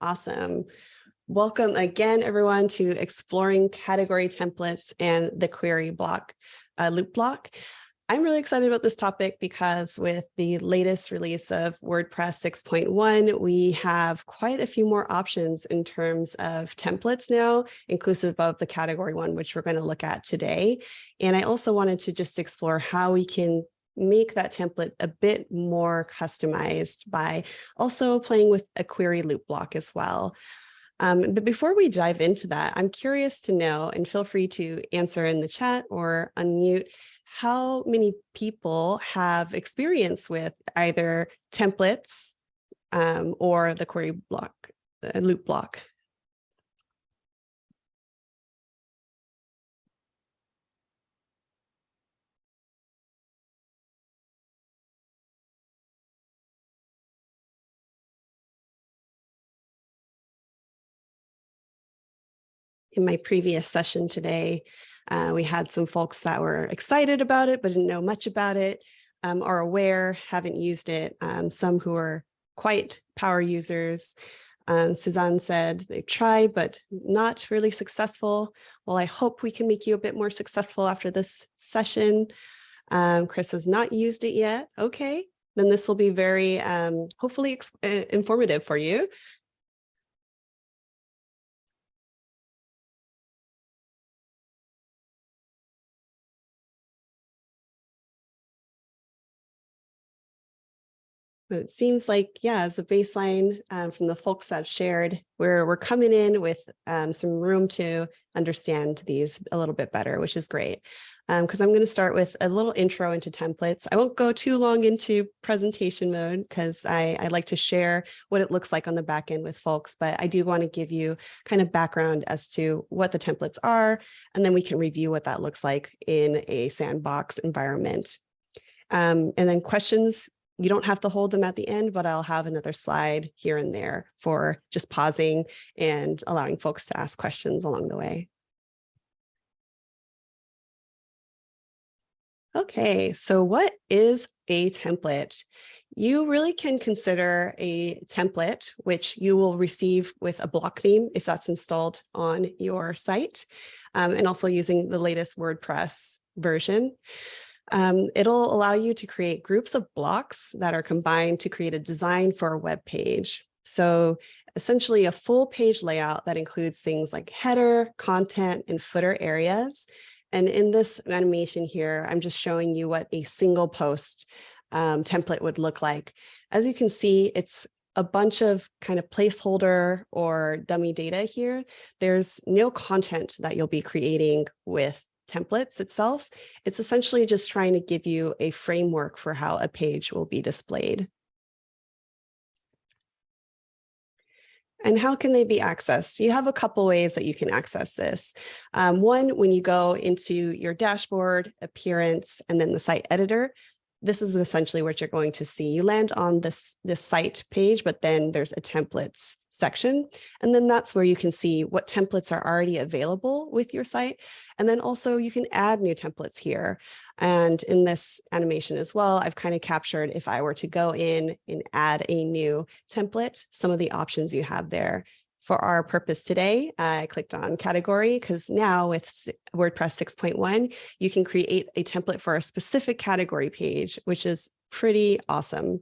Awesome. Welcome again, everyone, to exploring category templates and the query block, uh, loop block. I'm really excited about this topic because with the latest release of WordPress 6.1, we have quite a few more options in terms of templates now, inclusive of the category one, which we're going to look at today. And I also wanted to just explore how we can make that template a bit more customized by also playing with a query loop block as well. Um, but before we dive into that, I'm curious to know, and feel free to answer in the chat or unmute, how many people have experience with either templates um, or the query block, the loop block? In my previous session today, uh, we had some folks that were excited about it, but didn't know much about it, um, are aware, haven't used it. Um, some who are quite power users. Um, Suzanne said they tried, but not really successful. Well, I hope we can make you a bit more successful after this session. Um, Chris has not used it yet. Okay, then this will be very um, hopefully uh, informative for you. It seems like, yeah, as a baseline um, from the folks that shared, we're, we're coming in with um, some room to understand these a little bit better, which is great. Because um, I'm going to start with a little intro into templates. I won't go too long into presentation mode because I, I like to share what it looks like on the back end with folks, but I do want to give you kind of background as to what the templates are, and then we can review what that looks like in a sandbox environment. Um, and then questions you don't have to hold them at the end, but I'll have another slide here and there for just pausing and allowing folks to ask questions along the way. Okay, so what is a template? You really can consider a template, which you will receive with a block theme if that's installed on your site, um, and also using the latest WordPress version. Um, it'll allow you to create groups of blocks that are combined to create a design for a web page. So essentially a full page layout that includes things like header, content, and footer areas. And in this animation here, I'm just showing you what a single post um, template would look like. As you can see, it's a bunch of kind of placeholder or dummy data here. There's no content that you'll be creating with templates itself. It's essentially just trying to give you a framework for how a page will be displayed. And how can they be accessed? You have a couple ways that you can access this. Um, one, when you go into your dashboard, appearance, and then the site editor, this is essentially what you're going to see. You land on this, this site page, but then there's a templates section. And then that's where you can see what templates are already available with your site. And then also you can add new templates here. And in this animation as well, I've kind of captured if I were to go in and add a new template, some of the options you have there for our purpose today, I clicked on category because now with WordPress 6.1, you can create a template for a specific category page, which is pretty awesome.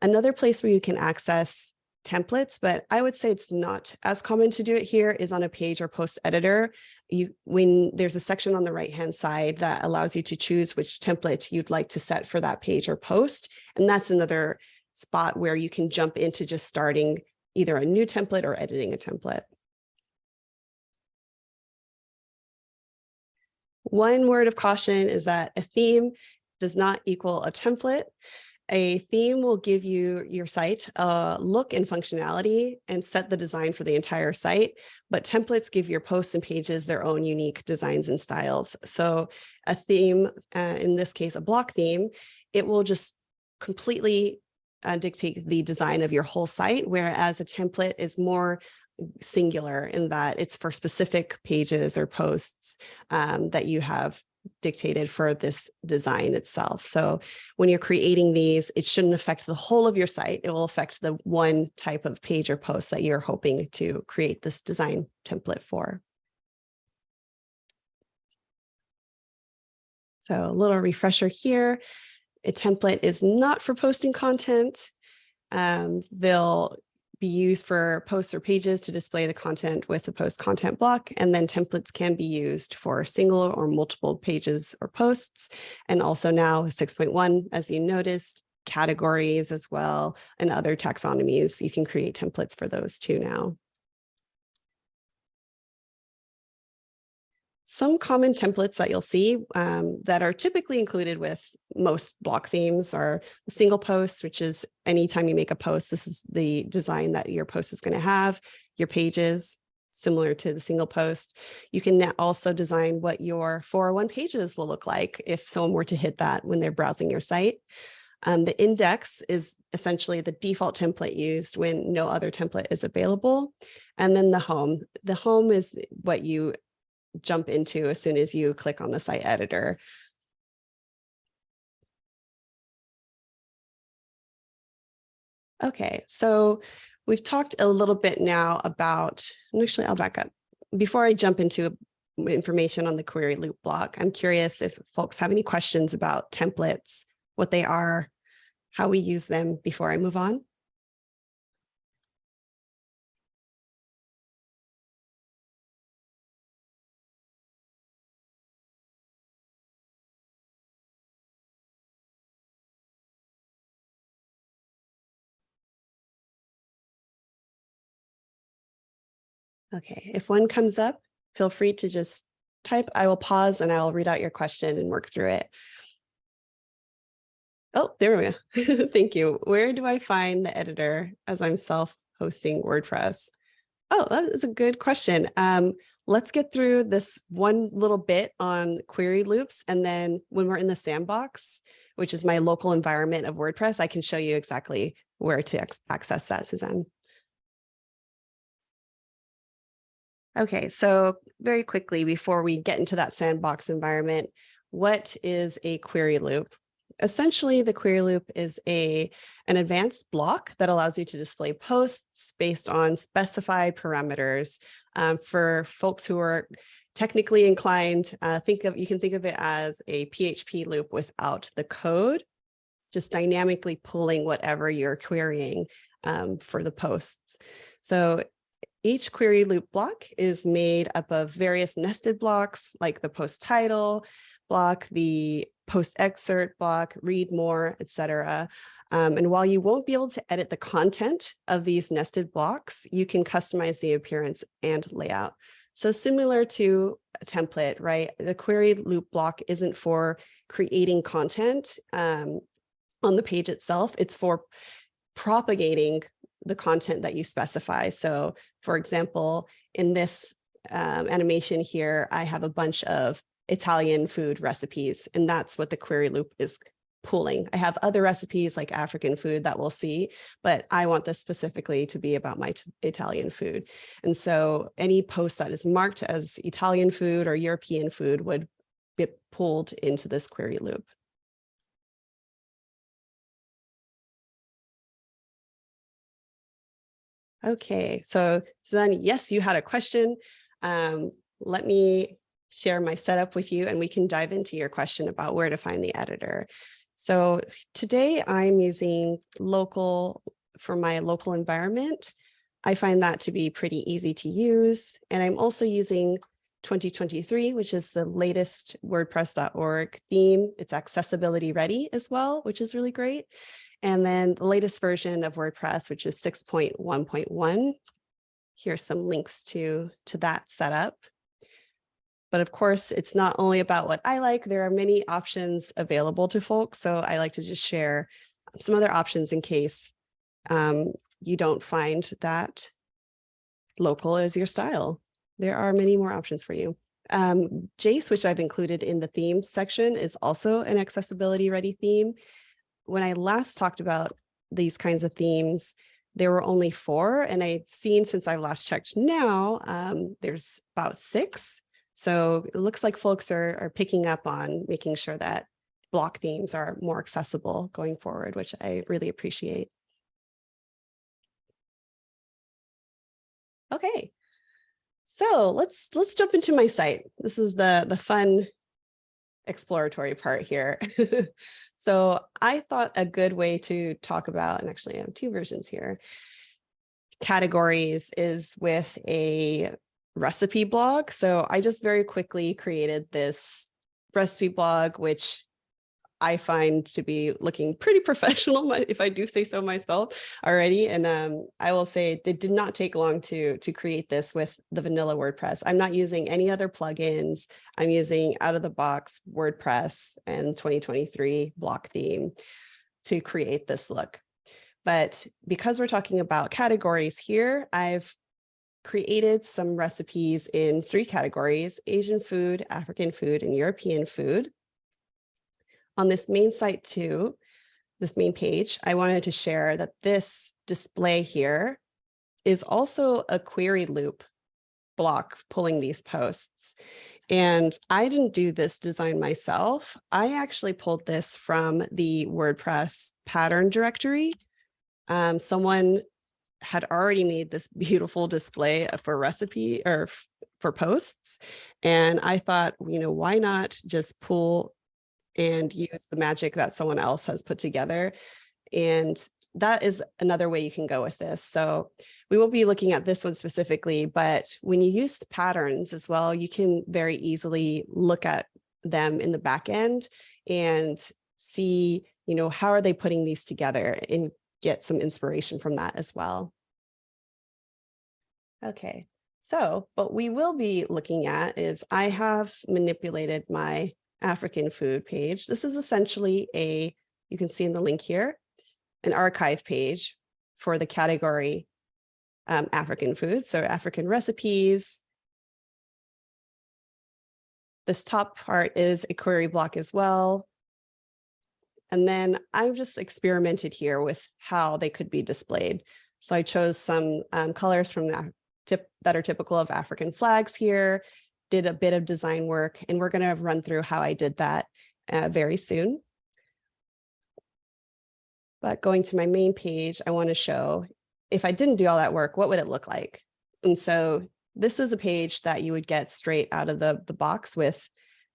Another place where you can access templates, but I would say it's not as common to do it here is on a page or post editor. You, when there's a section on the right hand side that allows you to choose which template you'd like to set for that page or post. And that's another spot where you can jump into just starting either a new template or editing a template. One word of caution is that a theme does not equal a template. A theme will give you your site a look and functionality and set the design for the entire site, but templates give your posts and pages their own unique designs and styles. So a theme, uh, in this case, a block theme, it will just completely uh, dictate the design of your whole site, whereas a template is more singular in that it's for specific pages or posts um, that you have dictated for this design itself. So when you're creating these, it shouldn't affect the whole of your site. It will affect the one type of page or post that you're hoping to create this design template for. So a little refresher here. A template is not for posting content. Um, they'll be used for posts or pages to display the content with the post content block. And then templates can be used for single or multiple pages or posts. And also now 6.1, as you noticed, categories as well, and other taxonomies. You can create templates for those too now. Some common templates that you'll see um, that are typically included with most block themes are single posts, which is anytime you make a post, this is the design that your post is going to have, your pages, similar to the single post. You can also design what your 401 pages will look like if someone were to hit that when they're browsing your site. Um, the index is essentially the default template used when no other template is available. And then the home. The home is what you jump into as soon as you click on the site editor. Okay, so we've talked a little bit now about, actually I'll back up. Before I jump into information on the query loop block, I'm curious if folks have any questions about templates, what they are, how we use them before I move on. Okay, if one comes up, feel free to just type. I will pause and I will read out your question and work through it. Oh, there we go. Thank you. Where do I find the editor as I'm self-hosting WordPress? Oh, that is a good question. Um, let's get through this one little bit on query loops. And then when we're in the sandbox, which is my local environment of WordPress, I can show you exactly where to access that, Suzanne. Okay, so very quickly before we get into that sandbox environment, what is a query loop? Essentially, the query loop is a an advanced block that allows you to display posts based on specified parameters. Um, for folks who are technically inclined, uh, think of you can think of it as a PHP loop without the code, just dynamically pulling whatever you're querying um, for the posts. So each query loop block is made up of various nested blocks like the post title block, the post excerpt block, read more, etc. Um, and while you won't be able to edit the content of these nested blocks, you can customize the appearance and layout. So similar to a template, right? The query loop block isn't for creating content um, on the page itself. It's for propagating the content that you specify. So for example, in this um, animation here, I have a bunch of Italian food recipes, and that's what the query loop is pulling. I have other recipes like African food that we'll see, but I want this specifically to be about my Italian food. And so any post that is marked as Italian food or European food would get pulled into this query loop. Okay, so Suzanne, yes, you had a question. Um, let me share my setup with you and we can dive into your question about where to find the editor. So today I'm using local for my local environment. I find that to be pretty easy to use. And I'm also using 2023, which is the latest WordPress.org theme. It's accessibility ready as well, which is really great. And then the latest version of WordPress, which is 6.1.1. Here's some links to, to that setup. But of course, it's not only about what I like, there are many options available to folks. So I like to just share some other options in case um, you don't find that local is your style. There are many more options for you. Um, Jace, which I've included in the themes section, is also an accessibility ready theme when I last talked about these kinds of themes, there were only four, and I've seen since I've last checked now, um, there's about six. So it looks like folks are, are picking up on making sure that block themes are more accessible going forward, which I really appreciate. Okay, so let's let's jump into my site. This is the the fun exploratory part here. so I thought a good way to talk about, and actually I have two versions here, categories is with a recipe blog. So I just very quickly created this recipe blog, which I find to be looking pretty professional, if I do say so myself already. And um, I will say it did not take long to, to create this with the vanilla WordPress. I'm not using any other plugins. I'm using out of the box WordPress and 2023 block theme to create this look. But because we're talking about categories here, I've created some recipes in three categories, Asian food, African food, and European food on this main site too, this main page, I wanted to share that this display here is also a query loop block pulling these posts. And I didn't do this design myself. I actually pulled this from the WordPress pattern directory. Um, someone had already made this beautiful display for recipe or for posts. And I thought, you know, why not just pull and use the magic that someone else has put together. And that is another way you can go with this. So we won't be looking at this one specifically, but when you use patterns as well, you can very easily look at them in the back end and see, you know, how are they putting these together and get some inspiration from that as well. Okay, so what we will be looking at is I have manipulated my African food page. This is essentially a, you can see in the link here, an archive page for the category um, African food. So African recipes. This top part is a query block as well. And then I've just experimented here with how they could be displayed. So I chose some um, colors from that, tip, that are typical of African flags here did a bit of design work and we're going to run through how I did that uh, very soon. But going to my main page, I want to show if I didn't do all that work, what would it look like? And so this is a page that you would get straight out of the, the box with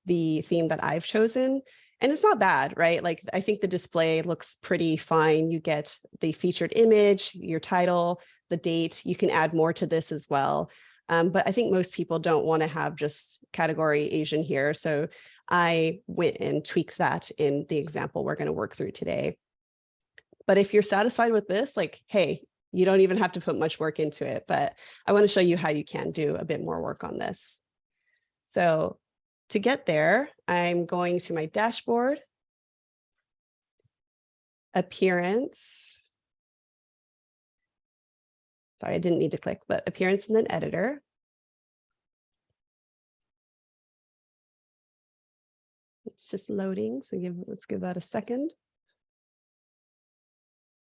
the theme that I've chosen. And it's not bad, right? Like I think the display looks pretty fine. You get the featured image, your title, the date. You can add more to this as well. Um, but I think most people don't want to have just category Asian here. So I went and tweaked that in the example we're going to work through today. But if you're satisfied with this, like, hey, you don't even have to put much work into it, but I want to show you how you can do a bit more work on this. So to get there, I'm going to my dashboard, appearance, Sorry, I didn't need to click, but appearance and then editor. It's just loading, so give, let's give that a second.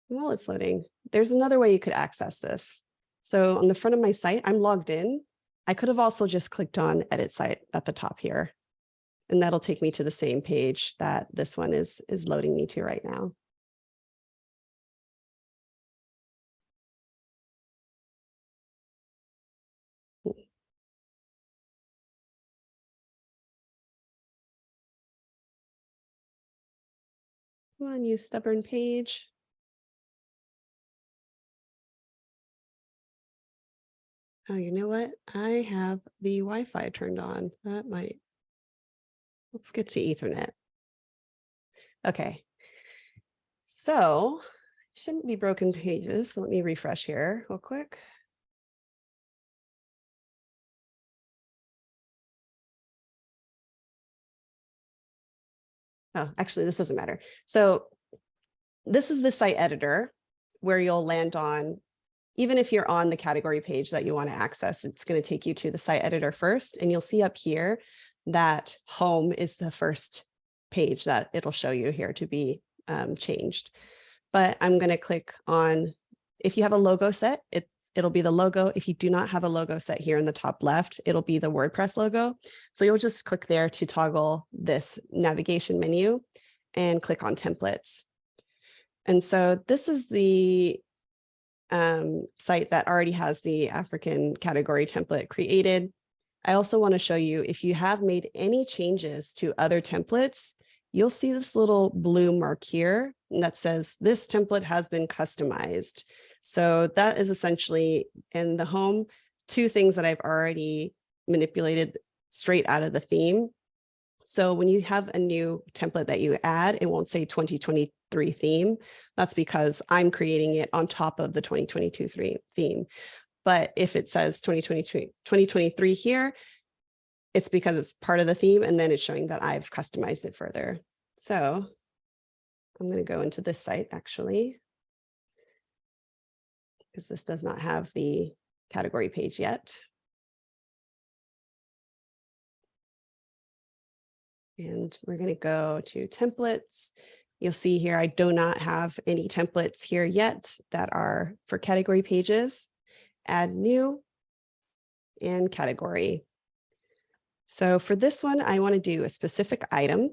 While it's loading, there's another way you could access this. So on the front of my site, I'm logged in. I could have also just clicked on edit site at the top here. And that'll take me to the same page that this one is, is loading me to right now. Come on, you stubborn page. Oh, you know what? I have the Wi-Fi turned on. That might. Let's get to Ethernet. Okay. So shouldn't be broken pages. So let me refresh here real quick. Oh, actually, this doesn't matter. So this is the site editor where you'll land on, even if you're on the category page that you want to access, it's going to take you to the site editor first. And you'll see up here that home is the first page that it'll show you here to be um, changed. But I'm going to click on, if you have a logo set, it's it'll be the logo. If you do not have a logo set here in the top left, it'll be the WordPress logo. So you'll just click there to toggle this navigation menu and click on templates. And so this is the um, site that already has the African category template created. I also want to show you if you have made any changes to other templates, you'll see this little blue mark here that says this template has been customized. So that is essentially in the home, two things that I've already manipulated straight out of the theme. So when you have a new template that you add, it won't say 2023 theme. That's because I'm creating it on top of the 2022 theme. But if it says 2023, 2023 here, it's because it's part of the theme and then it's showing that I've customized it further. So I'm going to go into this site actually, because this does not have the category page yet. And we're going to go to templates. You'll see here, I do not have any templates here yet that are for category pages. Add new and category. So for this one, I want to do a specific item.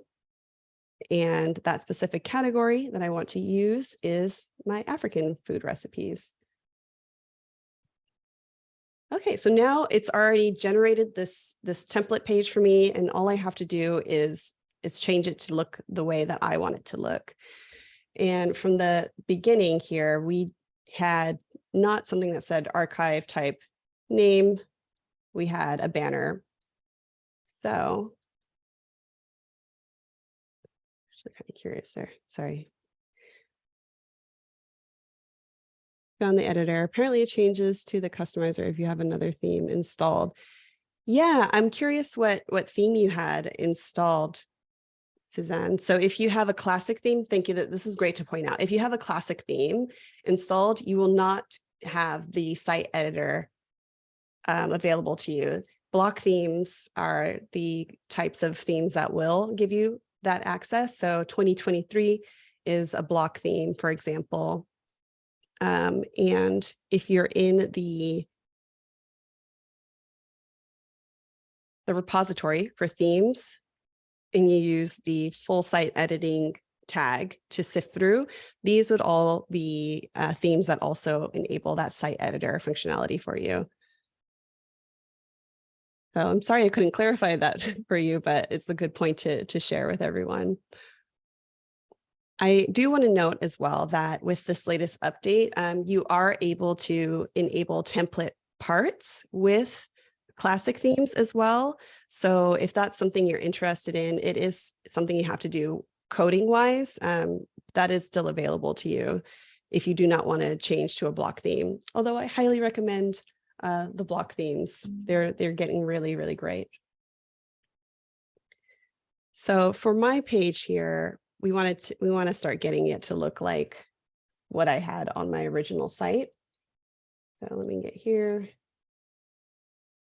And that specific category that I want to use is my African food recipes. Okay, so now it's already generated this, this template page for me, and all I have to do is, is change it to look the way that I want it to look. And from the beginning here, we had not something that said archive type name. We had a banner. So actually kind of curious there. Sorry. Found the editor. Apparently it changes to the customizer if you have another theme installed. Yeah, I'm curious what, what theme you had installed, Suzanne. So if you have a classic theme, thank you that this is great to point out. If you have a classic theme installed, you will not have the site editor um, available to you. Block themes are the types of themes that will give you that access. So 2023 is a block theme, for example. Um, and if you're in the the repository for themes and you use the full site editing tag to sift through, these would all be uh, themes that also enable that site editor functionality for you. So I'm sorry I couldn't clarify that for you, but it's a good point to, to share with everyone. I do want to note as well that with this latest update, um, you are able to enable template parts with classic themes as well. So if that's something you're interested in, it is something you have to do coding wise. Um, that is still available to you if you do not want to change to a block theme. Although I highly recommend uh, the block themes. They're, they're getting really, really great. So for my page here, we wanted to, we want to start getting it to look like what I had on my original site. So let me get here.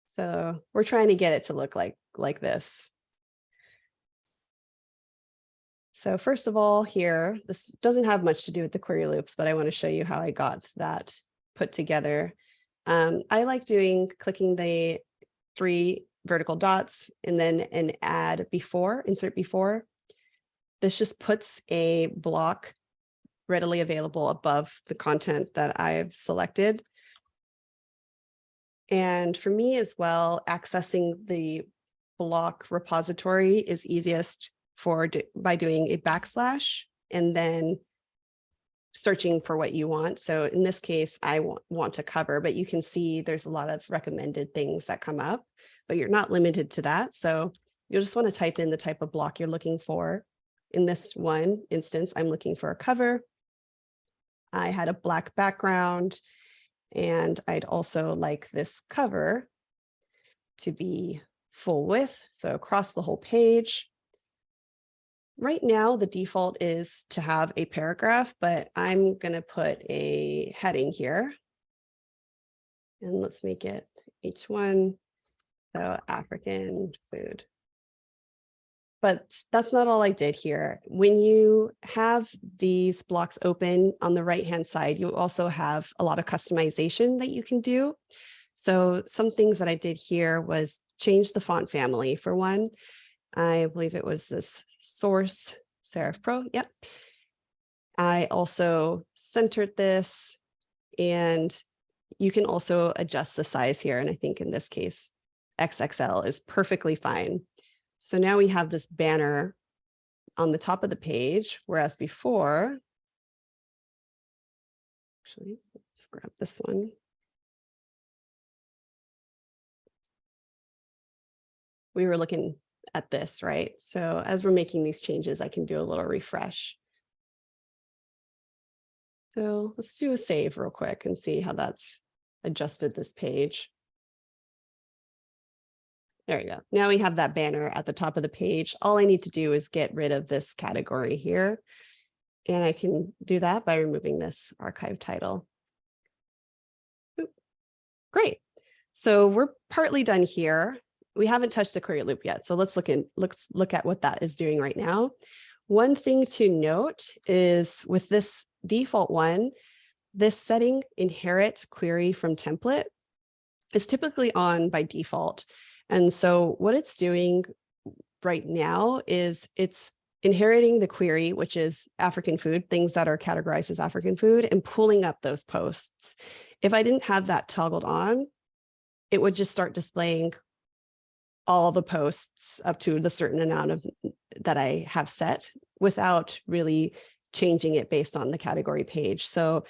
So we're trying to get it to look like, like this. So first of all, here, this doesn't have much to do with the query loops, but I want to show you how I got that put together. Um, I like doing clicking the three vertical dots and then an add before, insert before. This just puts a block readily available above the content that I've selected. And for me as well, accessing the block repository is easiest for by doing a backslash and then searching for what you want. So in this case, I want, want to cover, but you can see there's a lot of recommended things that come up, but you're not limited to that. So you'll just want to type in the type of block you're looking for. In this one instance, I'm looking for a cover. I had a black background and I'd also like this cover to be full width, so across the whole page. Right now, the default is to have a paragraph, but I'm going to put a heading here. And let's make it H1, so African food. But that's not all I did here. When you have these blocks open on the right-hand side, you also have a lot of customization that you can do. So some things that I did here was change the font family for one. I believe it was this source serif pro. Yep. I also centered this and you can also adjust the size here. And I think in this case, XXL is perfectly fine. So now we have this banner on the top of the page, whereas before, actually, let's grab this one. We were looking at this, right? So as we're making these changes, I can do a little refresh. So let's do a save real quick and see how that's adjusted this page. There we go. Now we have that banner at the top of the page. All I need to do is get rid of this category here. And I can do that by removing this archive title. Great. So we're partly done here. We haven't touched the query loop yet. So let's look in, let's look at what that is doing right now. One thing to note is with this default one, this setting inherit query from template is typically on by default. And so what it's doing right now is it's inheriting the query, which is African food, things that are categorized as African food, and pulling up those posts. If I didn't have that toggled on, it would just start displaying all the posts up to the certain amount of that I have set without really changing it based on the category page. So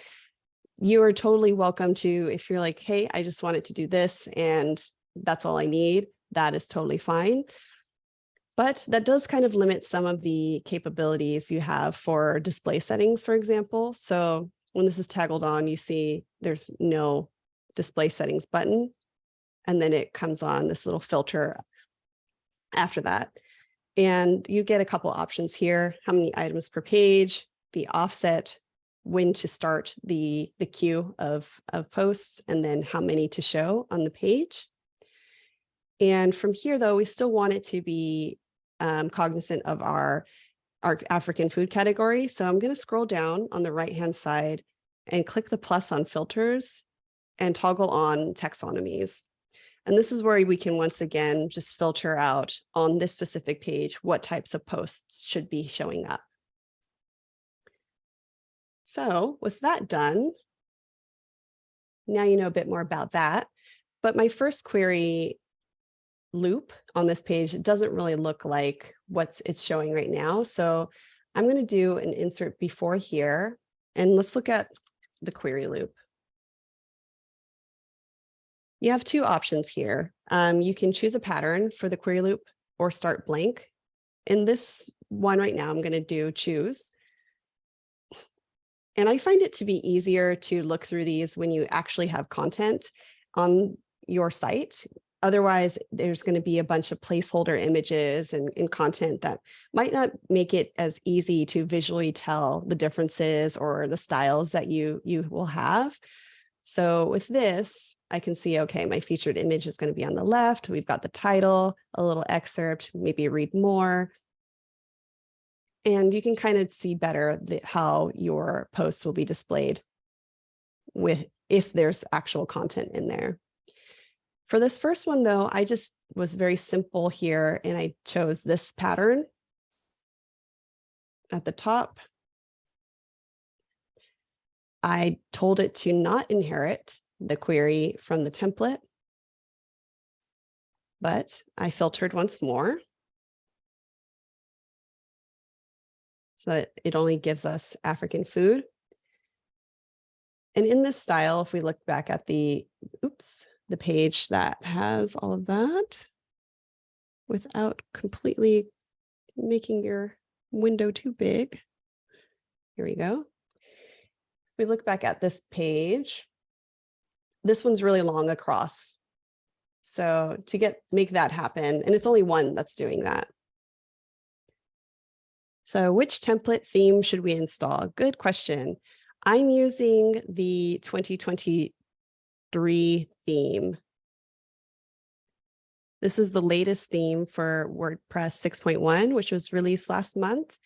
you are totally welcome to, if you're like, hey, I just wanted to do this and that's all I need, that is totally fine. But that does kind of limit some of the capabilities you have for display settings, for example. So when this is toggled on, you see there's no display settings button. And then it comes on this little filter after that. And you get a couple options here, how many items per page, the offset, when to start the, the queue of, of posts, and then how many to show on the page. And from here, though, we still want it to be um, cognizant of our, our African food category. So I'm going to scroll down on the right-hand side and click the plus on filters and toggle on taxonomies. And this is where we can once again just filter out on this specific page what types of posts should be showing up. So with that done, now you know a bit more about that. But my first query loop on this page it doesn't really look like what it's showing right now. So I'm going to do an insert before here, and let's look at the query loop. You have two options here. Um, you can choose a pattern for the query loop or start blank. In this one right now, I'm going to do choose. And I find it to be easier to look through these when you actually have content on your site. Otherwise, there's going to be a bunch of placeholder images and, and, content that might not make it as easy to visually tell the differences or the styles that you, you will have. So with this, I can see, okay, my featured image is going to be on the left. We've got the title, a little excerpt, maybe read more. And you can kind of see better the, how your posts will be displayed with if there's actual content in there. For this first one, though, I just was very simple here and I chose this pattern at the top. I told it to not inherit the query from the template, but I filtered once more. So that it only gives us African food. And in this style, if we look back at the, oops, the page that has all of that without completely making your window too big. Here we go. We look back at this page, this one's really long across. So to get make that happen, and it's only one that's doing that. So which template theme should we install? Good question. I'm using the 2023 theme. This is the latest theme for WordPress 6.1, which was released last month.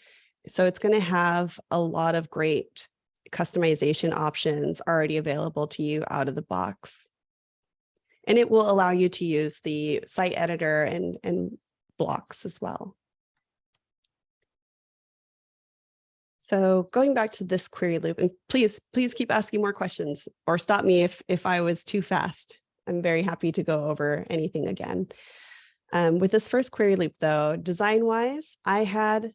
So it's going to have a lot of great customization options already available to you out of the box. And it will allow you to use the site editor and, and blocks as well. So going back to this query loop, and please, please keep asking more questions or stop me if, if I was too fast. I'm very happy to go over anything again. Um, with this first query loop though, design wise, I had,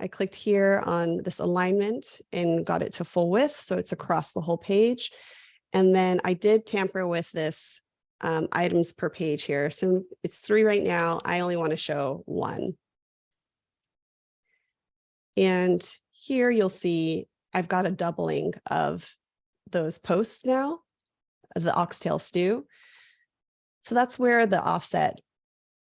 I clicked here on this alignment and got it to full width. So it's across the whole page. And then I did tamper with this um, items per page here. So it's three right now. I only want to show one. And here you'll see I've got a doubling of those posts now, the oxtail stew. So that's where the offset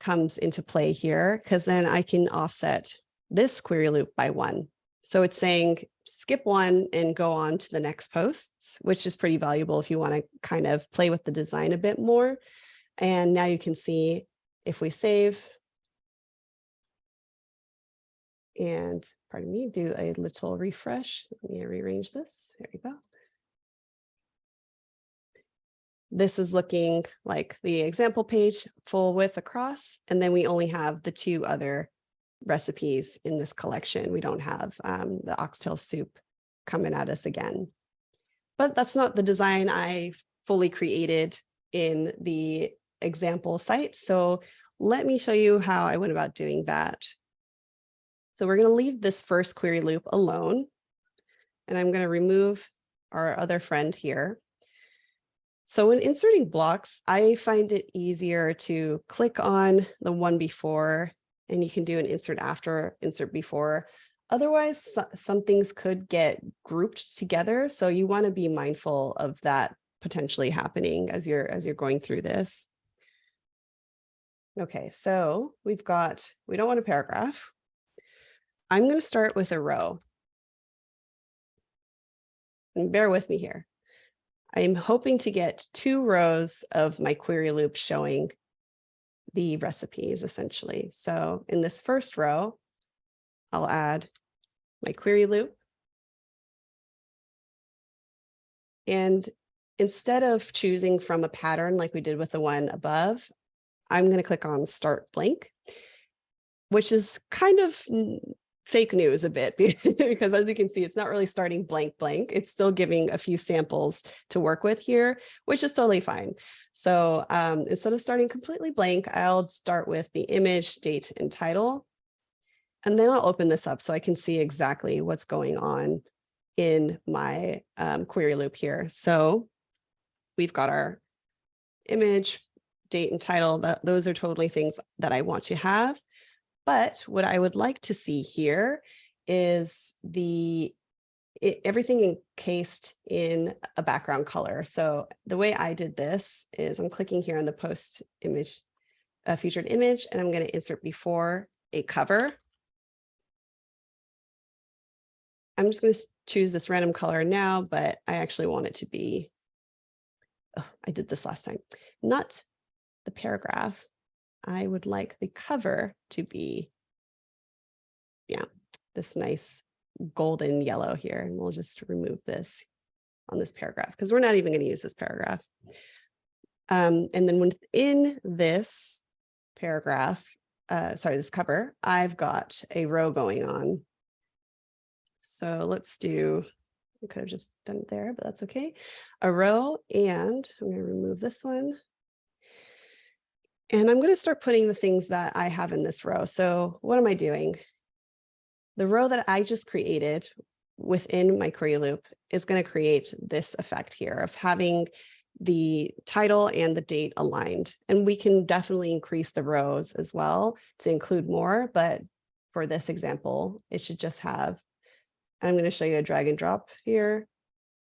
comes into play here, because then I can offset this query loop by one. So it's saying skip one and go on to the next posts, which is pretty valuable if you want to kind of play with the design a bit more. And now you can see if we save and pardon me, do a little refresh. Let me rearrange this. There we go. This is looking like the example page full width across, and then we only have the two other recipes in this collection. We don't have um, the oxtail soup coming at us again. But that's not the design I fully created in the example site. So let me show you how I went about doing that. So we're going to leave this first query loop alone. And I'm going to remove our other friend here. So when inserting blocks, I find it easier to click on the one before, and you can do an insert after, insert before. Otherwise, some things could get grouped together. So you want to be mindful of that potentially happening as you're as you're going through this. Okay, so we've got, we don't want a paragraph. I'm going to start with a row. And bear with me here. I'm hoping to get two rows of my query loop showing the recipes essentially. So in this first row, I'll add my query loop. And instead of choosing from a pattern like we did with the one above, I'm going to click on start blank, which is kind of fake news a bit because as you can see, it's not really starting blank blank. It's still giving a few samples to work with here, which is totally fine. So um, instead of starting completely blank, I'll start with the image, date, and title. And then I'll open this up so I can see exactly what's going on in my um, query loop here. So we've got our image, date, and title. That, those are totally things that I want to have. But what I would like to see here is the it, everything encased in a background color. So the way I did this is I'm clicking here on the post image, uh, featured image, and I'm going to insert before a cover. I'm just going to choose this random color now, but I actually want it to be, oh, I did this last time, not the paragraph, I would like the cover to be, yeah, this nice golden yellow here. And we'll just remove this on this paragraph because we're not even going to use this paragraph. Um, and then within this paragraph, uh, sorry, this cover, I've got a row going on. So let's do, I could have just done it there, but that's okay. A row and I'm going to remove this one. And I'm going to start putting the things that I have in this row. So what am I doing? The row that I just created within my query loop is going to create this effect here of having the title and the date aligned. And we can definitely increase the rows as well to include more. But for this example, it should just have, I'm going to show you a drag and drop here,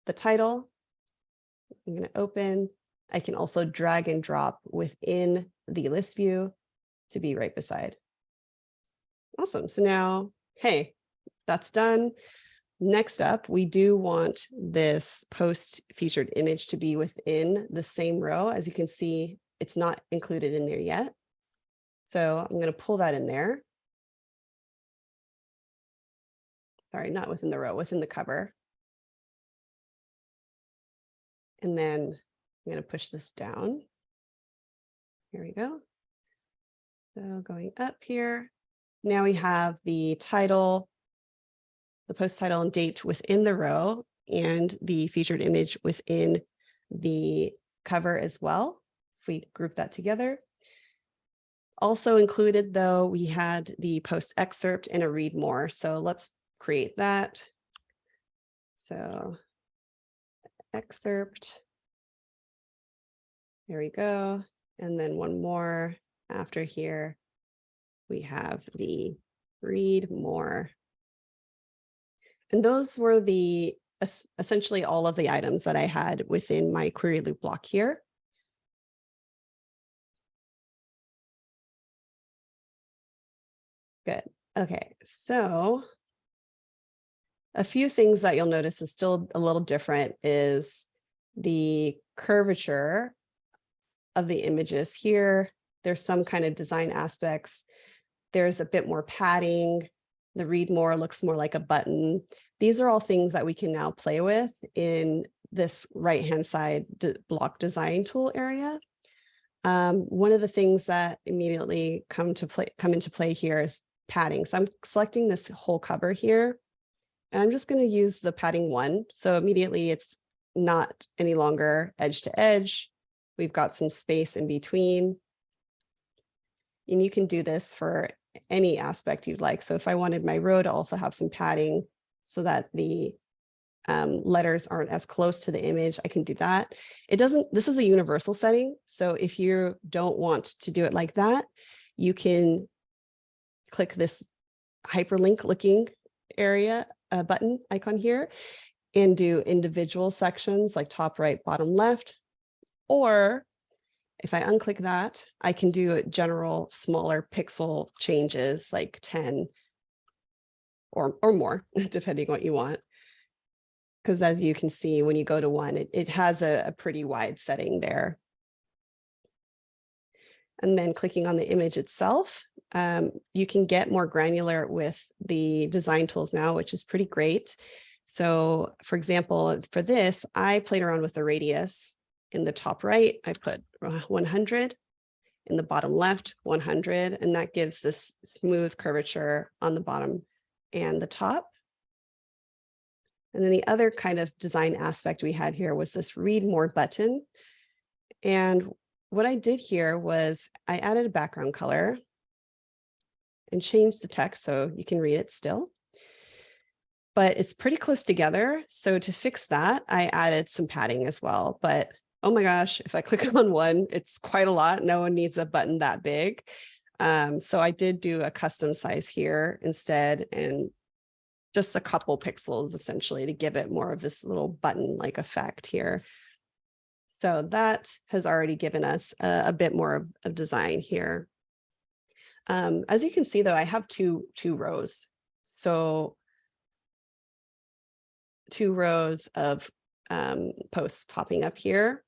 the title. I'm going to open. I can also drag and drop within the list view to be right beside. Awesome. So now, hey, that's done. Next up, we do want this post featured image to be within the same row. As you can see, it's not included in there yet. So I'm going to pull that in there. Sorry, not within the row, within the cover. And then I'm going to push this down. Here we go. So going up here, now we have the title, the post title and date within the row and the featured image within the cover as well. If we group that together. Also included though, we had the post excerpt and a read more. So let's create that. So excerpt. There we go. And then one more after here. We have the read more. And those were the essentially all of the items that I had within my query loop block here. Good. Okay, so a few things that you'll notice is still a little different is the curvature of the images here. There's some kind of design aspects. There's a bit more padding. The read more looks more like a button. These are all things that we can now play with in this right-hand side block design tool area. Um, one of the things that immediately come to play come into play here is padding. So I'm selecting this whole cover here, and I'm just going to use the padding one. So immediately it's not any longer edge to edge. We've got some space in between. And you can do this for any aspect you'd like. So if I wanted my row to also have some padding, so that the um, letters aren't as close to the image, I can do that. It doesn't, this is a universal setting. So if you don't want to do it like that, you can click this hyperlink looking area uh, button icon here and do individual sections like top right, bottom left. Or if I unclick that, I can do general smaller pixel changes like 10 or, or more, depending what you want. Because as you can see, when you go to one, it, it has a, a pretty wide setting there. And then clicking on the image itself, um, you can get more granular with the design tools now, which is pretty great. So for example, for this, I played around with the radius in the top right, I put uh, 100 in the bottom left, 100, and that gives this smooth curvature on the bottom and the top. And then the other kind of design aspect we had here was this read more button. And what I did here was I added a background color and changed the text so you can read it still. But it's pretty close together. So to fix that, I added some padding as well. But oh my gosh, if I click on one, it's quite a lot. No one needs a button that big. Um, so I did do a custom size here instead and just a couple pixels essentially to give it more of this little button like effect here. So that has already given us a, a bit more of, of, design here. Um, as you can see though, I have two, two rows. So two rows of um, posts popping up here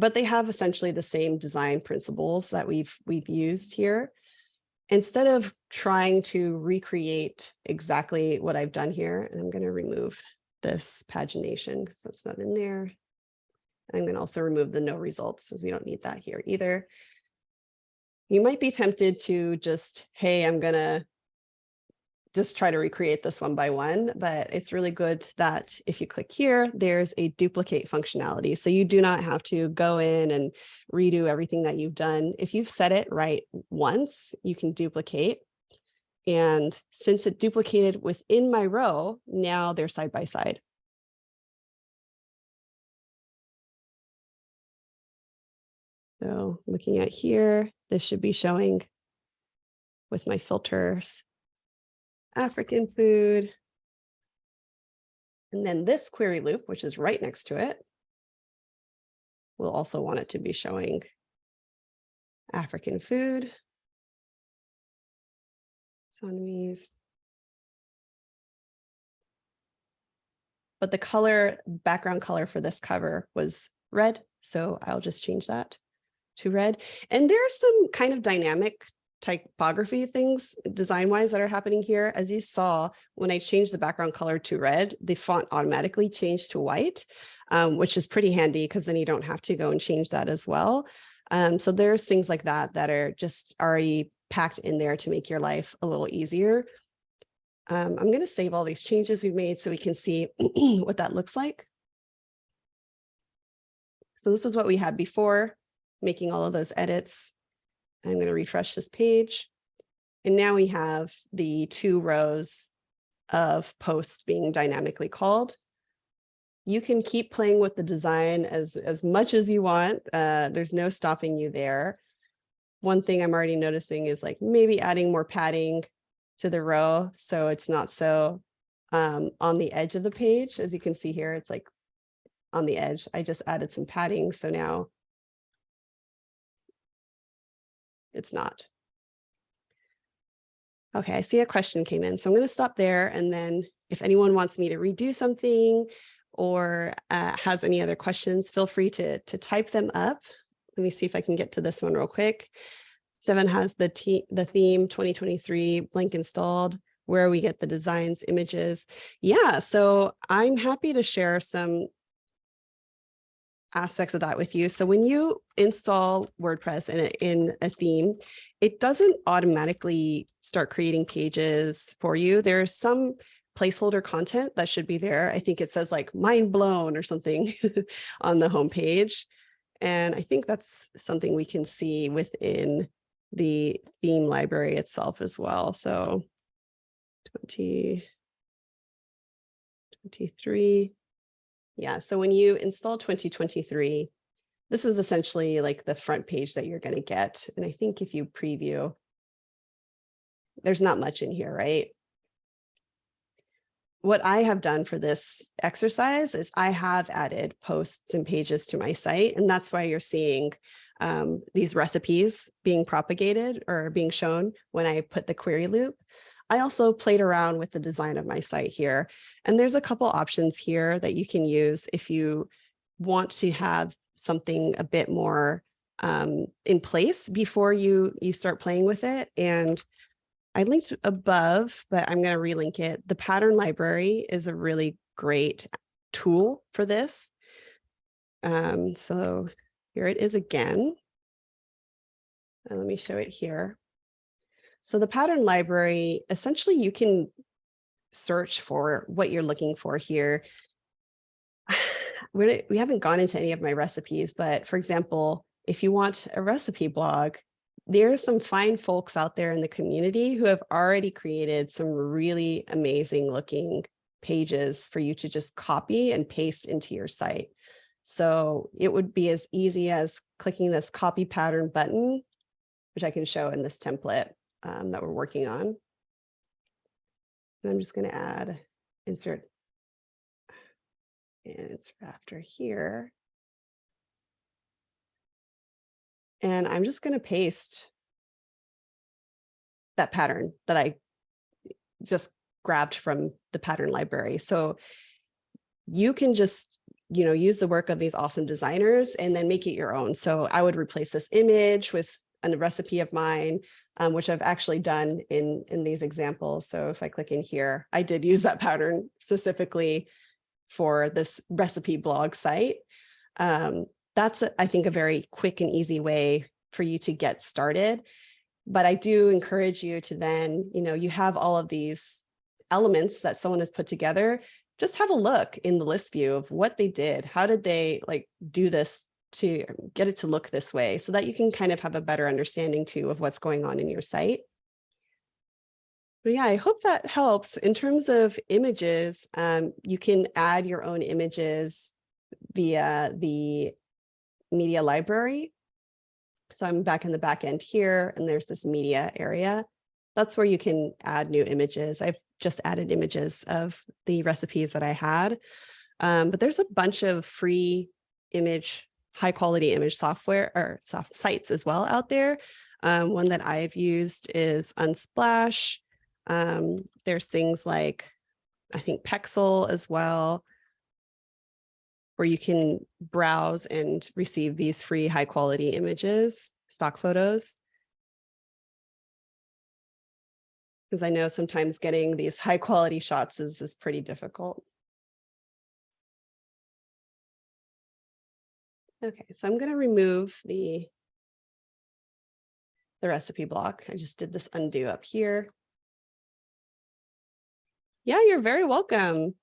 but they have essentially the same design principles that we've we've used here. Instead of trying to recreate exactly what I've done here, and I'm going to remove this pagination because that's not in there. I'm going to also remove the no results because we don't need that here either. You might be tempted to just, hey, I'm going to just try to recreate this one by one, but it's really good that if you click here, there's a duplicate functionality. So you do not have to go in and redo everything that you've done. If you've set it right once, you can duplicate. And since it duplicated within my row, now they're side by side. So looking at here, this should be showing with my filters African food. And then this query loop, which is right next to it, we'll also want it to be showing African food. Sunmise. But the color, background color for this cover was red, so I'll just change that to red. And there's some kind of dynamic typography things design wise that are happening here. As you saw, when I changed the background color to red, the font automatically changed to white, um, which is pretty handy because then you don't have to go and change that as well. Um, so there's things like that that are just already packed in there to make your life a little easier. Um, I'm going to save all these changes we've made so we can see what that looks like. So this is what we had before, making all of those edits. I'm going to refresh this page. And now we have the two rows of posts being dynamically called. You can keep playing with the design as, as much as you want. Uh, there's no stopping you there. One thing I'm already noticing is like maybe adding more padding to the row so it's not so um, on the edge of the page. As you can see here, it's like on the edge. I just added some padding, so now it's not. Okay, I see a question came in, so I'm going to stop there. And then if anyone wants me to redo something or uh, has any other questions, feel free to, to type them up. Let me see if I can get to this one real quick. Seven has the, the theme 2023 blank installed where we get the designs, images. Yeah, so I'm happy to share some aspects of that with you. So when you install WordPress in a, in a theme, it doesn't automatically start creating pages for you. There's some placeholder content that should be there. I think it says like mind blown or something on the homepage. And I think that's something we can see within the theme library itself as well. So 20, 23, yeah, so when you install 2023, this is essentially like the front page that you're going to get. And I think if you preview, there's not much in here, right? What I have done for this exercise is I have added posts and pages to my site, and that's why you're seeing um, these recipes being propagated or being shown when I put the query loop. I also played around with the design of my site here, and there's a couple options here that you can use if you want to have something a bit more um, in place before you, you start playing with it. And I linked above, but I'm going to relink it. The pattern library is a really great tool for this. Um, so here it is again. And let me show it here. So the pattern library, essentially you can search for what you're looking for here. We're, we haven't gone into any of my recipes, but for example, if you want a recipe blog, there are some fine folks out there in the community who have already created some really amazing looking pages for you to just copy and paste into your site. So it would be as easy as clicking this copy pattern button, which I can show in this template um, that we're working on. And I'm just going to add insert and it's after here. And I'm just going to paste that pattern that I just grabbed from the pattern library. So you can just, you know, use the work of these awesome designers and then make it your own. So I would replace this image with a recipe of mine, um, which I've actually done in, in these examples. So if I click in here, I did use that pattern specifically for this recipe blog site. Um, that's, I think, a very quick and easy way for you to get started. But I do encourage you to then, you know, you have all of these elements that someone has put together, just have a look in the list view of what they did. How did they like do this to get it to look this way so that you can kind of have a better understanding too of what's going on in your site. But yeah, I hope that helps. In terms of images, um, you can add your own images via the media library. So I'm back in the back end here, and there's this media area. That's where you can add new images. I've just added images of the recipes that I had. Um, but there's a bunch of free image high quality image software or soft sites as well out there. Um, one that I've used is Unsplash. Um, there's things like, I think Pexel as well. where you can browse and receive these free high quality images, stock photos. Because I know sometimes getting these high quality shots is, is pretty difficult. Okay, so I'm going to remove the, the recipe block. I just did this undo up here. Yeah, you're very welcome.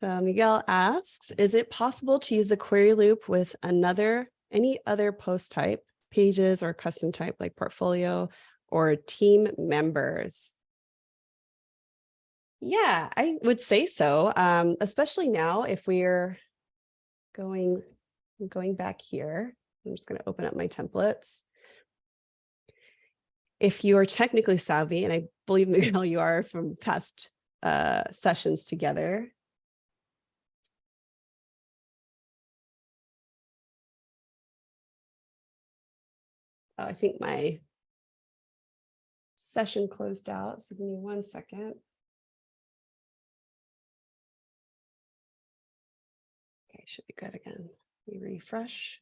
So Miguel asks, is it possible to use a query loop with another, any other post type, pages or custom type like portfolio or team members? Yeah, I would say so, um, especially now if we're going, going back here. I'm just going to open up my templates. If you are technically savvy, and I believe Miguel, you are from past uh, sessions together, Oh, I think my session closed out. So give me one second. Should be good again. We refresh.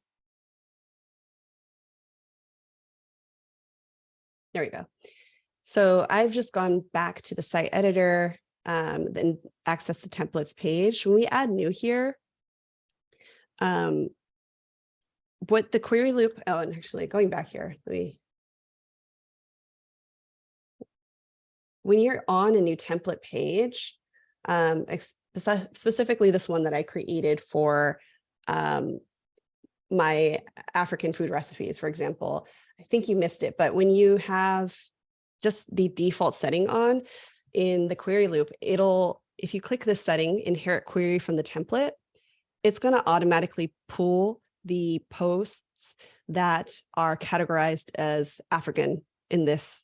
There we go. So I've just gone back to the site editor um, and access the templates page. When we add new here, um, what the query loop, oh, and actually going back here, let me. When you're on a new template page, um, specifically this one that I created for um, my African food recipes, for example, I think you missed it, but when you have just the default setting on in the query loop, it'll, if you click this setting, inherit query from the template, it's going to automatically pull the posts that are categorized as African in this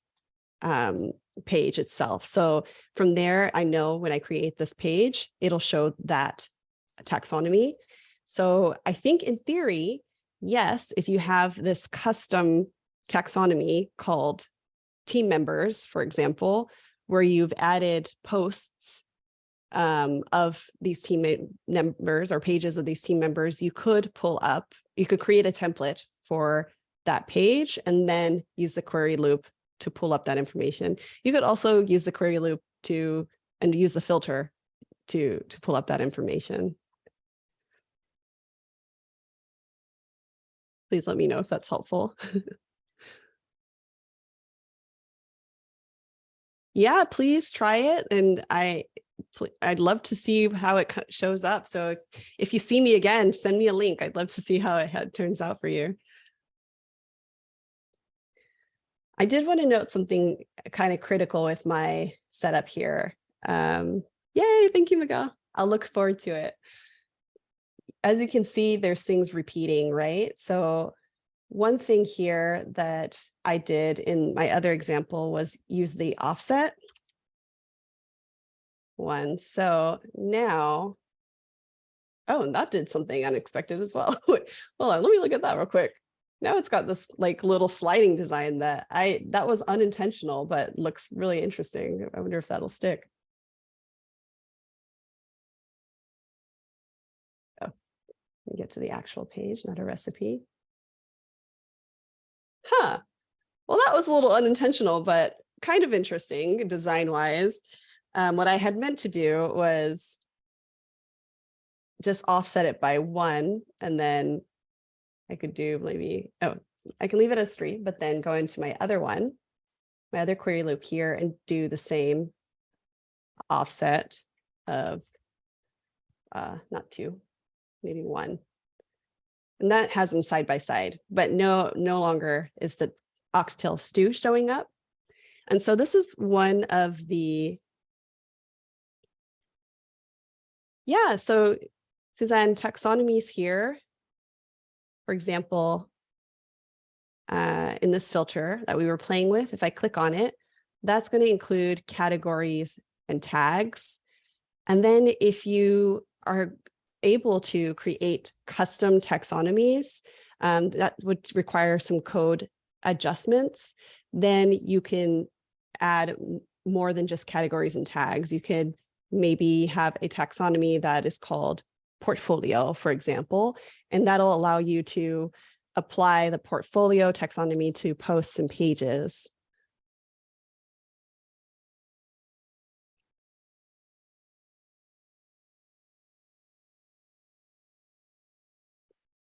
um, page itself. So from there, I know when I create this page, it'll show that taxonomy. So I think in theory, yes, if you have this custom taxonomy called team members, for example, where you've added posts um, of these team members or pages of these team members, you could pull up, you could create a template for that page and then use the query loop to pull up that information. You could also use the query loop to and use the filter to, to pull up that information. Please let me know if that's helpful. yeah, please try it. And I, I'd love to see how it shows up. So if you see me again, send me a link. I'd love to see how it turns out for you. I did want to note something kind of critical with my setup here. Um, yay, thank you, Miguel. I'll look forward to it. As you can see, there's things repeating, right? So one thing here that I did in my other example was use the offset one. So now, oh, and that did something unexpected as well. Hold on, let me look at that real quick. Now it's got this like little sliding design that I that was unintentional, but looks really interesting. I wonder if that'll stick. Oh, get to the actual page, not a recipe. Huh. Well, that was a little unintentional, but kind of interesting design wise. Um, what I had meant to do was just offset it by one, and then I could do maybe, oh, I can leave it as three, but then go into my other one, my other query loop here and do the same offset of uh, not two, maybe one. And that has them side by side, but no, no longer is the oxtail stew showing up. And so this is one of the Yeah, so Suzanne, taxonomies here, for example, uh, in this filter that we were playing with, if I click on it, that's going to include categories and tags. And then if you are able to create custom taxonomies, um, that would require some code adjustments, then you can add more than just categories and tags. You could maybe have a taxonomy that is called portfolio, for example, and that'll allow you to apply the portfolio taxonomy to posts and pages.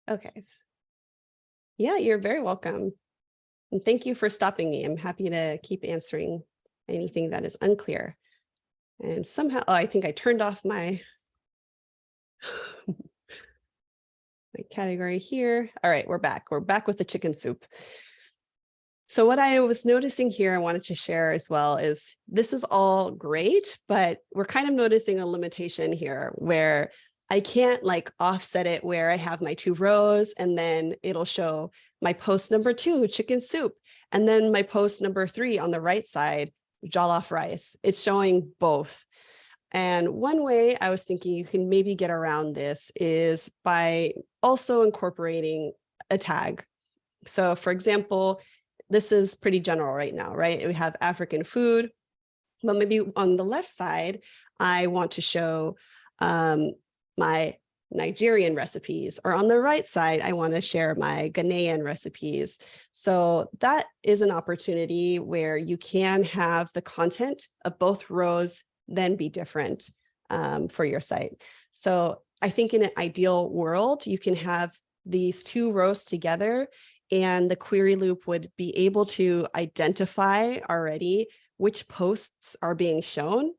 Okay. Yeah, you're very welcome. And thank you for stopping me. I'm happy to keep answering anything that is unclear. And somehow, oh, I think I turned off my, my category here. All right, we're back. We're back with the chicken soup. So what I was noticing here, I wanted to share as well is this is all great, but we're kind of noticing a limitation here where I can't like offset it where I have my two rows and then it'll show my post number two, chicken soup, and then my post number three on the right side, jollof rice. It's showing both. And one way I was thinking you can maybe get around this is by also incorporating a tag. So for example, this is pretty general right now, right? We have African food, but maybe on the left side, I want to show um, my Nigerian recipes, or on the right side, I want to share my Ghanaian recipes. So that is an opportunity where you can have the content of both rows then be different um, for your site. So I think in an ideal world, you can have these two rows together and the query loop would be able to identify already which posts are being shown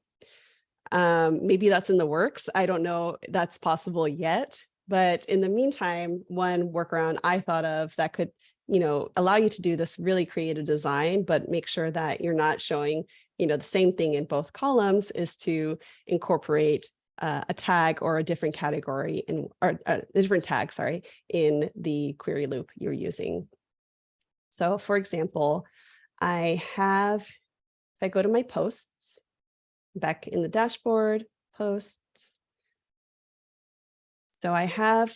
um, maybe that's in the works. I don't know that's possible yet, but in the meantime, one workaround I thought of that could, you know, allow you to do this really creative design, but make sure that you're not showing, you know, the same thing in both columns is to incorporate uh, a tag or a different category in or uh, a different tag, sorry, in the query loop you're using. So for example, I have, if I go to my posts, back in the dashboard, posts. So I have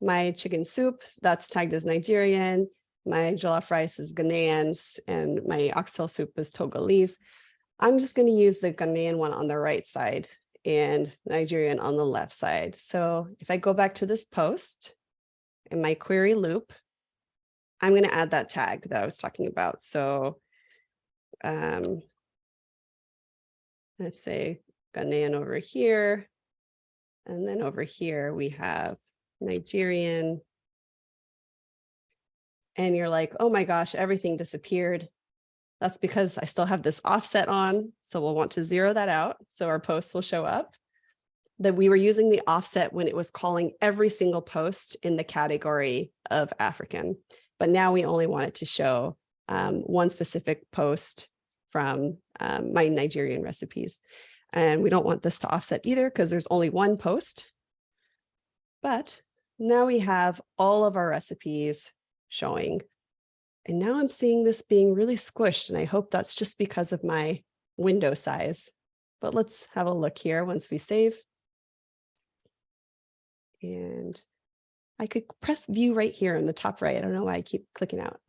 my chicken soup that's tagged as Nigerian, my jollof rice is Ghanaian, and my oxtail soup is Togolese. I'm just going to use the Ghanaian one on the right side and Nigerian on the left side. So if I go back to this post in my query loop, I'm going to add that tag that I was talking about. So um, let's say Ghanaian over here. And then over here we have Nigerian. And you're like, oh my gosh, everything disappeared. That's because I still have this offset on. So we'll want to zero that out. So our posts will show up. That we were using the offset when it was calling every single post in the category of African. But now we only want it to show um, one specific post from um, my Nigerian recipes. And we don't want this to offset either because there's only one post. But now we have all of our recipes showing. And now I'm seeing this being really squished. And I hope that's just because of my window size. But let's have a look here once we save. And I could press view right here in the top right. I don't know why I keep clicking out.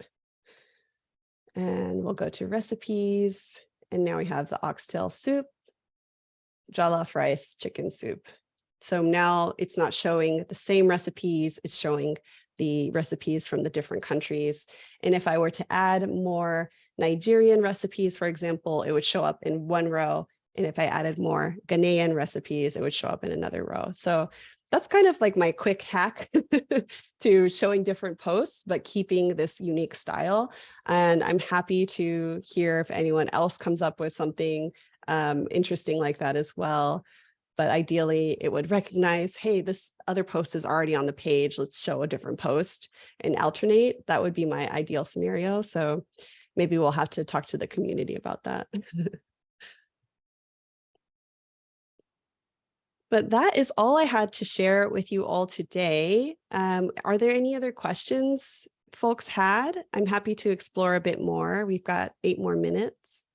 And we'll go to recipes. And now we have the oxtail soup, jollof rice, chicken soup. So now it's not showing the same recipes, it's showing the recipes from the different countries. And if I were to add more Nigerian recipes, for example, it would show up in one row. And if I added more Ghanaian recipes, it would show up in another row. So that's kind of like my quick hack to showing different posts, but keeping this unique style. And I'm happy to hear if anyone else comes up with something um, interesting like that as well. But ideally, it would recognize, hey, this other post is already on the page. Let's show a different post and alternate. That would be my ideal scenario. So maybe we'll have to talk to the community about that. But that is all I had to share with you all today. Um, are there any other questions folks had? I'm happy to explore a bit more. We've got eight more minutes.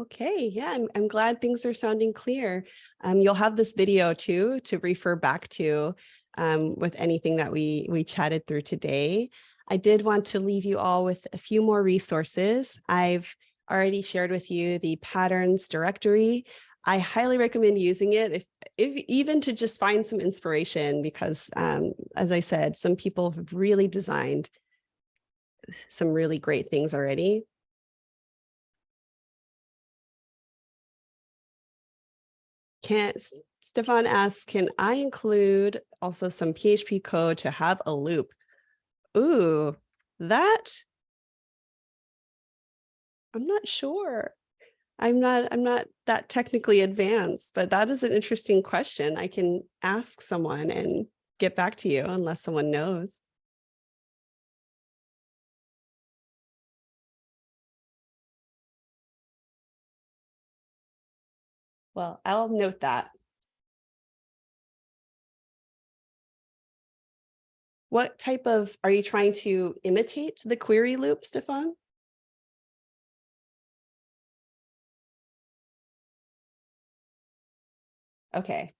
Okay, yeah, I'm, I'm glad things are sounding clear. Um, you'll have this video too to refer back to um, with anything that we, we chatted through today. I did want to leave you all with a few more resources. I've already shared with you the patterns directory. I highly recommend using it if, if even to just find some inspiration because um, as I said, some people have really designed some really great things already. Can't, Stefan asks, can I include also some PHP code to have a loop? Ooh, that I'm not sure. I'm not I'm not that technically advanced, but that is an interesting question. I can ask someone and get back to you unless someone knows. Well, I'll note that. What type of, are you trying to imitate the query loop, Stefan? Okay.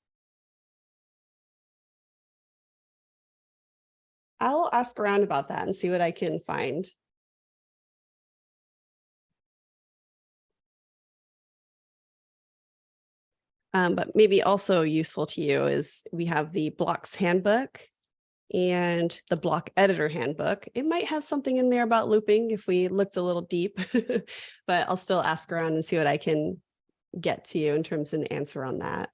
I'll ask around about that and see what I can find. Um, but maybe also useful to you is we have the blocks handbook and the block editor handbook. It might have something in there about looping if we looked a little deep, but I'll still ask around and see what I can get to you in terms of an answer on that.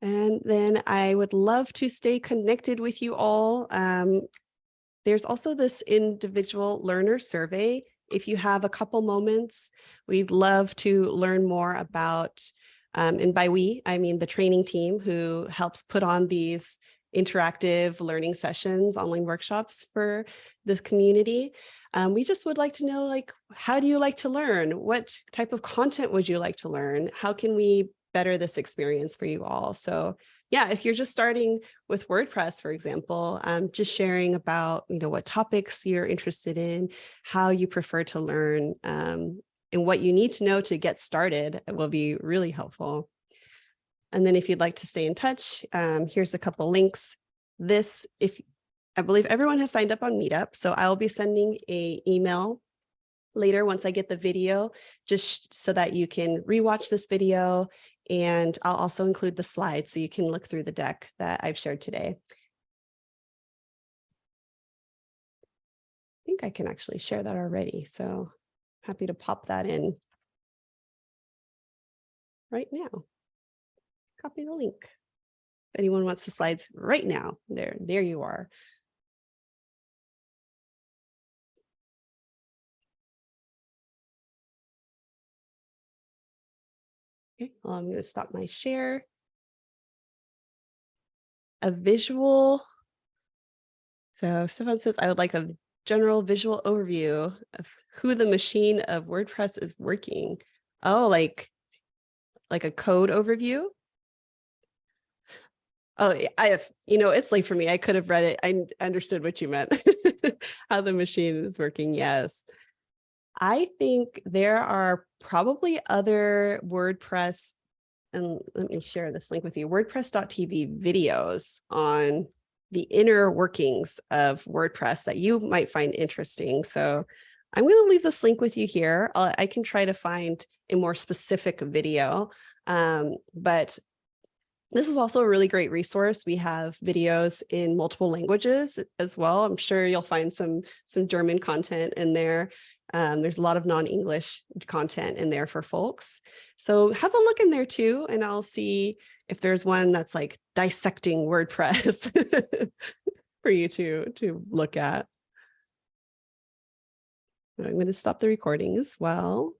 And then I would love to stay connected with you all. Um, there's also this individual learner survey. If you have a couple moments, we'd love to learn more about, um, and by we, I mean the training team who helps put on these interactive learning sessions, online workshops for this community. Um, we just would like to know, like, how do you like to learn? What type of content would you like to learn? How can we better this experience for you all. So yeah, if you're just starting with WordPress, for example, um, just sharing about, you know, what topics you're interested in, how you prefer to learn, um, and what you need to know to get started will be really helpful. And then if you'd like to stay in touch, um, here's a couple links. This, if I believe everyone has signed up on Meetup, so I'll be sending a email later once I get the video, just so that you can rewatch this video and I'll also include the slides so you can look through the deck that I've shared today. I think I can actually share that already. So happy to pop that in right now. Copy the link. If anyone wants the slides right now, there, there you are. Okay, well, I'm going to stop my share. A visual. So Stefan says, I would like a general visual overview of who the machine of WordPress is working. Oh, like, like a code overview? Oh, I have, you know, it's late for me. I could have read it. I understood what you meant. How the machine is working. Yes. I think there are probably other WordPress, and let me share this link with you, WordPress.tv videos on the inner workings of WordPress that you might find interesting. So I'm going to leave this link with you here. I'll, i can try to find a more specific video, um, but this is also a really great resource. We have videos in multiple languages as well. I'm sure you'll find some, some German content in there. Um, there's a lot of non-English content in there for folks. So have a look in there too, and I'll see if there's one that's like dissecting WordPress for you to, to look at. I'm going to stop the recording as well.